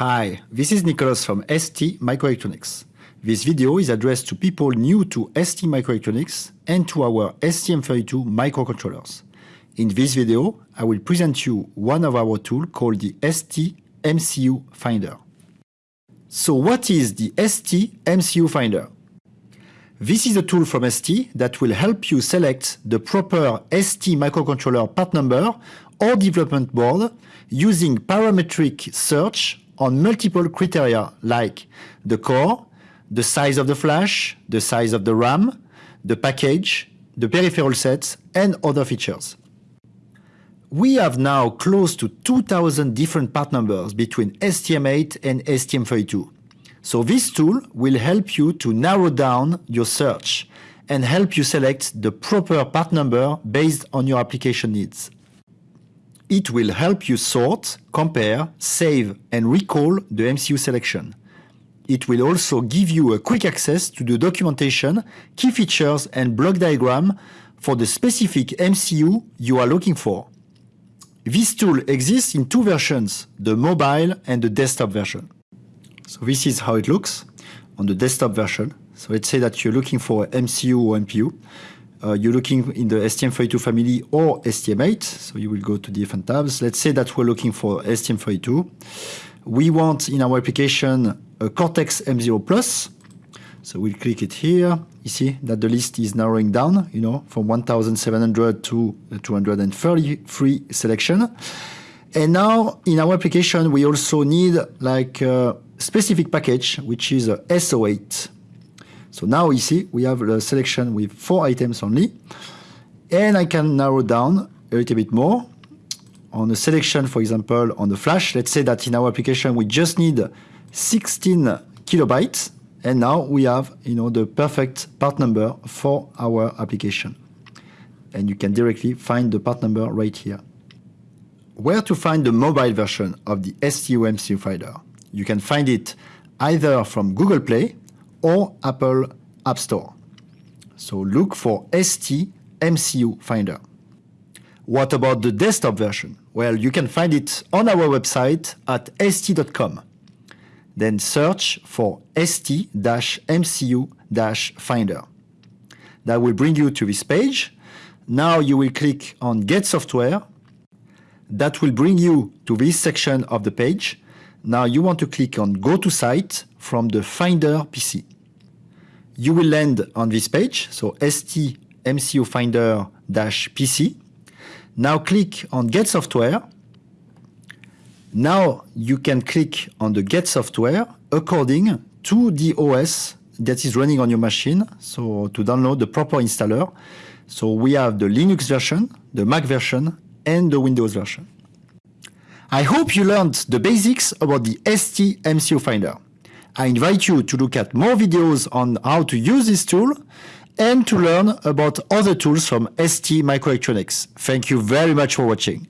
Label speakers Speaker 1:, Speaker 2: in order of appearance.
Speaker 1: Hi, this is Nicholas from ST Microelectronics. This video is addressed to people new to ST Microelectronics and to our STM32 microcontrollers. In this video, I will present you one of our tools called the ST MCU Finder. So what is the ST MCU Finder? This is a tool from ST that will help you select the proper ST microcontroller part number or development board using parametric search on multiple criteria like the core, the size of the flash, the size of the RAM, the package, the peripheral sets, and other features. We have now close to 2000 different part numbers between STM8 and STM32. So this tool will help you to narrow down your search and help you select the proper part number based on your application needs. It will help you sort, compare, save and recall the MCU selection. It will also give you a quick access to the documentation, key features and block diagram for the specific MCU you are looking for. This tool exists in two versions, the mobile and the desktop version. So this is how it looks on the desktop version. So let's say that you're looking for MCU or MPU. Uh, you're looking in the STM32 family or STM8. So you will go to different tabs. Let's say that we're looking for STM32. We want in our application a Cortex M0 Plus. So we'll click it here. You see that the list is narrowing down, you know, from 1,700 to 233 selection. And now in our application, we also need like uh, specific package, which is a SO8. So now you see we have a selection with four items only. And I can narrow down a little bit more on a selection, for example, on the flash. Let's say that in our application, we just need 16 kilobytes. And now we have you know, the perfect part number for our application. And you can directly find the part number right here. Where to find the mobile version of the ST MCU Finder? You can find it either from Google Play or Apple App Store. So look for ST MCU Finder. What about the desktop version? Well, you can find it on our website at st.com. Then search for ST-MCU-Finder. That will bring you to this page. Now you will click on Get Software. That will bring you to this section of the page now you want to click on Go to Site from the Finder PC. You will land on this page, so ST MCU Finder-PC. Now click on Get Software. Now you can click on the Get Software according to the OS that is running on your machine, so to download the proper installer. So we have the Linux version, the Mac version, and the Windows version. I hope you learned the basics about the ST MCU Finder. I invite you to look at more videos on how to use this tool and to learn about other tools from ST Microelectronics. Thank you very much for watching.